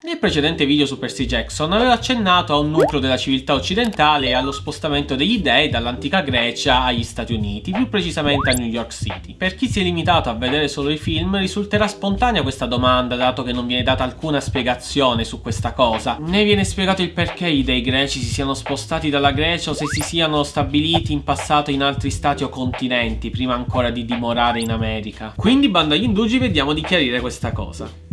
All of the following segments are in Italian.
Nel precedente video su Percy Jackson avevo accennato a un nucleo della civiltà occidentale e allo spostamento degli dei dall'antica Grecia agli Stati Uniti, più precisamente a New York City. Per chi si è limitato a vedere solo i film risulterà spontanea questa domanda dato che non viene data alcuna spiegazione su questa cosa. Né viene spiegato il perché i dei greci si siano spostati dalla Grecia o se si siano stabiliti in passato in altri stati o continenti prima ancora di dimorare in America. Quindi bando agli indugi vediamo di chiarire questa cosa.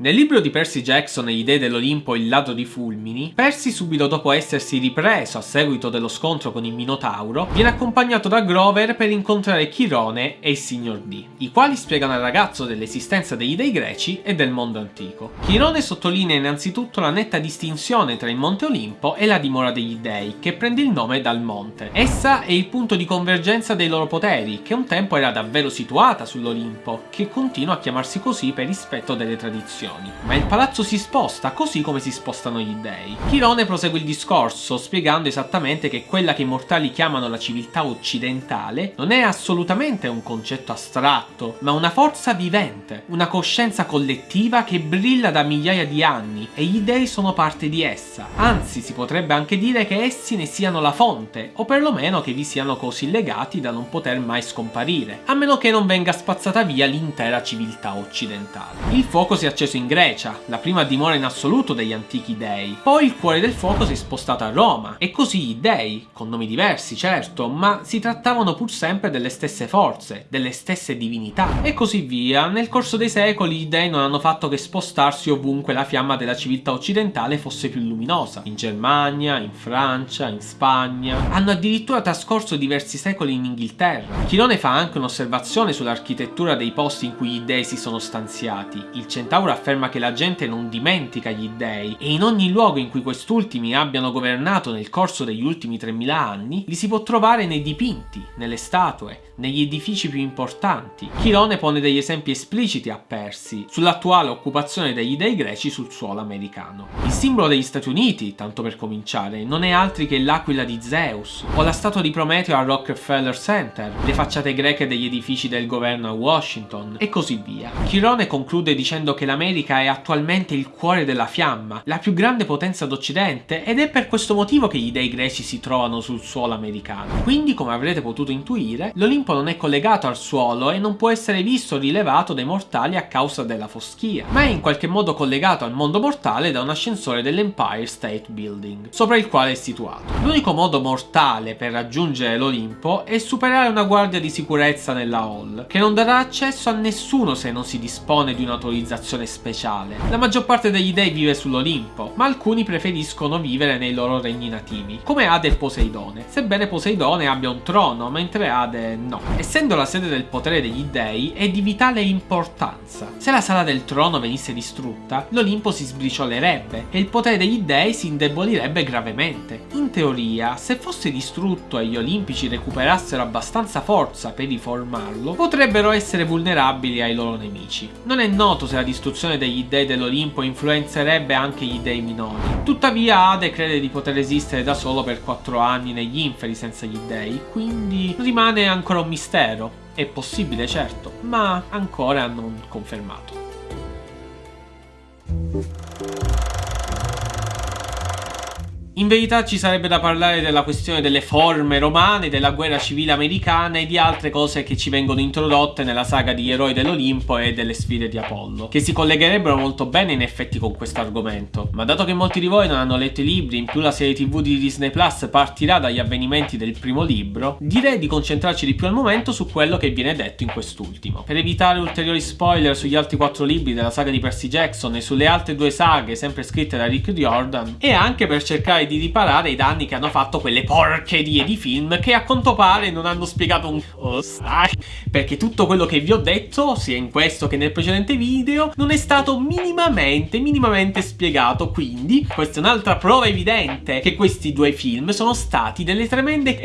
Nel libro di Percy Jackson e gli dei dell'Olimpo Il ladro di fulmini, Percy subito dopo essersi ripreso a seguito dello scontro con il Minotauro, viene accompagnato da Grover per incontrare Chirone e il Signor D, i quali spiegano al ragazzo dell'esistenza degli dei greci e del mondo antico. Chirone sottolinea innanzitutto la netta distinzione tra il Monte Olimpo e la dimora degli dei, che prende il nome dal monte. Essa è il punto di convergenza dei loro poteri, che un tempo era davvero situata sull'Olimpo, che continua a chiamarsi così per rispetto delle tradizioni dimensioni, ma il palazzo si sposta così come si spostano gli dei. Chirone prosegue il discorso spiegando esattamente che quella che i mortali chiamano la civiltà occidentale non è assolutamente un concetto astratto, ma una forza vivente, una coscienza collettiva che brilla da migliaia di anni e gli dei sono parte di essa. Anzi, si potrebbe anche dire che essi ne siano la fonte, o perlomeno che vi siano così legati da non poter mai scomparire, a meno che non venga spazzata via l'intera civiltà occidentale. Il fuoco si è acceso in in Grecia, la prima dimora in assoluto degli antichi dei. Poi il cuore del fuoco si è spostato a Roma, e così i dei, con nomi diversi certo, ma si trattavano pur sempre delle stesse forze, delle stesse divinità, e così via. Nel corso dei secoli i dei non hanno fatto che spostarsi ovunque la fiamma della civiltà occidentale fosse più luminosa. In Germania, in Francia, in Spagna. Hanno addirittura trascorso diversi secoli in Inghilterra. Chirone fa anche un'osservazione sull'architettura dei posti in cui i dei si sono stanziati. Il centauro afferma afferma che la gente non dimentica gli dei e in ogni luogo in cui quest'ultimi abbiano governato nel corso degli ultimi 3000 anni li si può trovare nei dipinti, nelle statue, negli edifici più importanti. Chirone pone degli esempi espliciti a Persi sull'attuale occupazione degli dei greci sul suolo americano. Il simbolo degli Stati Uniti, tanto per cominciare, non è altri che l'aquila di Zeus, o la statua di Prometeo al Rockefeller Center, le facciate greche degli edifici del governo a Washington, e così via. Chirone conclude dicendo che l'America è attualmente il cuore della fiamma, la più grande potenza d'Occidente, ed è per questo motivo che gli dei greci si trovano sul suolo americano. Quindi, come avrete potuto intuire, l'Olimpo non è collegato al suolo e non può essere visto o rilevato dai mortali a causa della foschia, ma è in qualche modo collegato al mondo mortale da un ascensore dell'Empire State Building, sopra il quale è situato. L'unico modo mortale per raggiungere l'Olimpo è superare una guardia di sicurezza nella hall, che non darà accesso a nessuno se non si dispone di un'autorizzazione speciale. La maggior parte degli dei vive sull'Olimpo, ma alcuni preferiscono vivere nei loro regni nativi, come Ade e Poseidone, sebbene Poseidone abbia un trono, mentre Ade no. Essendo la sede del potere degli dei, è di vitale importanza. Se la sala del trono venisse distrutta, l'Olimpo si sbriciolerebbe e il potere degli dei si indebolirebbe gravemente. Teoria, se fosse distrutto e gli olimpici recuperassero abbastanza forza per riformarlo, potrebbero essere vulnerabili ai loro nemici. Non è noto se la distruzione degli dei dell'Olimpo influenzerebbe anche gli dei minori. Tuttavia Ade crede di poter esistere da solo per 4 anni negli inferi senza gli dei, quindi rimane ancora un mistero. È possibile certo, ma ancora non confermato. In verità ci sarebbe da parlare della questione delle forme romane, della guerra civile americana e di altre cose che ci vengono introdotte nella saga di Eroi dell'Olimpo e delle sfide di Apollo, che si collegherebbero molto bene in effetti con questo argomento. Ma dato che molti di voi non hanno letto i libri, in più la serie tv di Disney Plus partirà dagli avvenimenti del primo libro, direi di concentrarci di più al momento su quello che viene detto in quest'ultimo. Per evitare ulteriori spoiler sugli altri quattro libri della saga di Percy Jackson e sulle altre due saghe sempre scritte da Rick Riordan, e anche per cercare di di riparare i danni che hanno fatto quelle porcherie di film che a quanto pare non hanno spiegato un perché tutto quello che vi ho detto, sia in questo che nel precedente video, non è stato minimamente, minimamente spiegato, quindi questa è un'altra prova evidente che questi due film sono stati delle tremende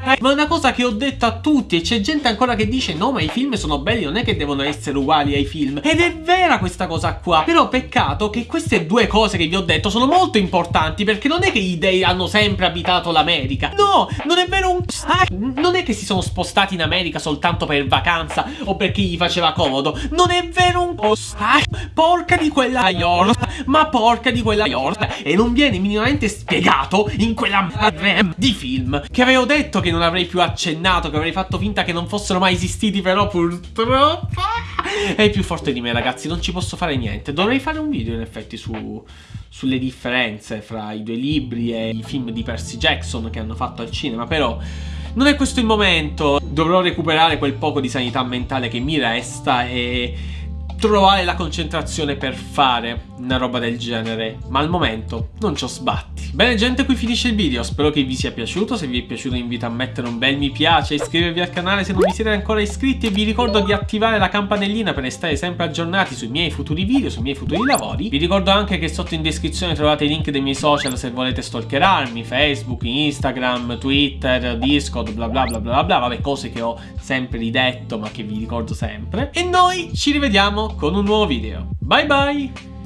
cazzo Ma una cosa che ho detto a tutti e c'è gente ancora che dice no ma i film sono belli, non è che devono essere uguali ai film. Ed è vera questa cosa qua. Però peccato che queste due cose che vi ho detto sono molto importanti perché non è che gli dei hanno sempre abitato l'America. No, non è vero un... Non è che si sono spostati in America soltanto per vacanza o perché gli faceva comodo. Non è vero un... Porca di quella iorta, ma porca di quella iorta. E non viene minimamente spiegato in quella di film che avevo detto che non avrei più accennato, che avrei fatto finta che non fossero mai esistiti, però purtroppo è più forte di me ragazzi, non ci posso fare niente. Dovrei fare un video in effetti su, sulle differenze fra i due libri e i film di Percy Jackson che hanno fatto al cinema, però non è questo il momento. Dovrò recuperare quel poco di sanità mentale che mi resta e trovare la concentrazione per fare una roba del genere, ma al momento non ci ho sbatti. Bene gente, qui finisce il video, spero che vi sia piaciuto, se vi è piaciuto invito a mettere un bel mi piace, iscrivervi al canale se non vi siete ancora iscritti e vi ricordo di attivare la campanellina per restare sempre aggiornati sui miei futuri video, sui miei futuri lavori. Vi ricordo anche che sotto in descrizione trovate i link dei miei social se volete stalkerarmi, Facebook, Instagram, Twitter, Discord, bla bla bla bla bla, vabbè cose che ho sempre ridetto ma che vi ricordo sempre. E noi ci rivediamo con un nuovo video. Bye bye!